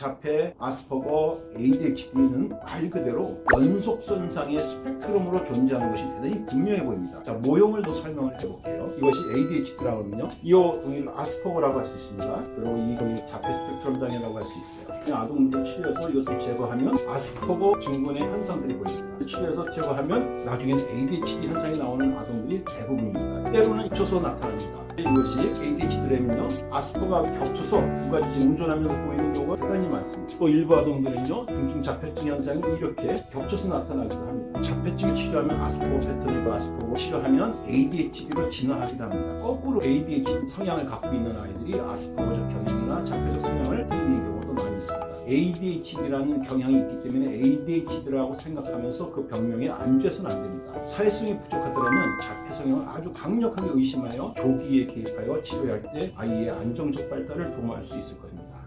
자폐, 아스퍼거, ADHD는 말 그대로 연속선상의 스펙트럼으로 존재하는 것이 대단히 분명해 보입니다. 자, 모형을 더 설명을 해볼게요. 이것이 ADHD라고 하면요. 이 동일 아스퍼거라고 할 수 있습니다. 그리고 이 동일 자폐 스펙트럼 장애라고 할 수 있어요. 그냥 아동들 치료해서 이것을 제거하면 아스퍼거 증후군의 현상들이 보입니다. 치료해서 제거하면 나중에는 ADHD 현상이 나오는 아동들이 대부분입니다. 때로는 겹쳐서 나타납니다. 이것이 ADHD라면요. 아스퍼거가 겹쳐서 두 가지 운전하면서 보이는 경우가 대단히 많습니다. 또 일부 아동들은요. 중증 자폐증 현상이 이렇게 겹쳐서 나타나기도 합니다. 자폐증 치료하면 아스퍼거 패턴이고 아스퍼거 치료하면 ADHD로 진화하기도 합니다. 거꾸로 ADHD 성향을 갖고 있는 아이들이 아스퍼거적 경향 ADHD라는 경향이 있기 때문에 ADHD라고 생각하면서 그 병명에 안주해서는 안 됩니다. 사회성이 부족하더라면 자폐 성향을 아주 강력하게 의심하여 조기에 개입하여 치료할 때 아이의 안정적 발달을 도모할 수 있을 것입니다.